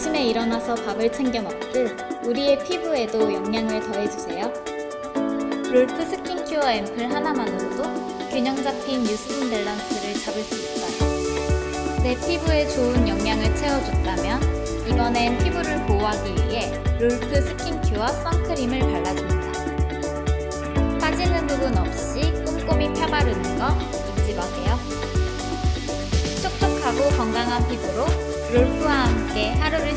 아침에 일어나서 밥을 챙겨 먹듯 우리의 피부에도 영양을 더해주세요. 롤프 스킨큐어 앰플 하나만으로도 균형 잡힌 유수분 밸런스를 잡을 수 있어요. 내 피부에 좋은 영양을 채워줬다면 이번엔 피부를 보호하기 위해 롤프 스킨큐어 선크림을 발라줍니다. 빠지는 부분 없이 꼼꼼히 펴바르는 거 잊지 마세요. 촉촉하고 건강한 피부로 롤프와 함께 하루를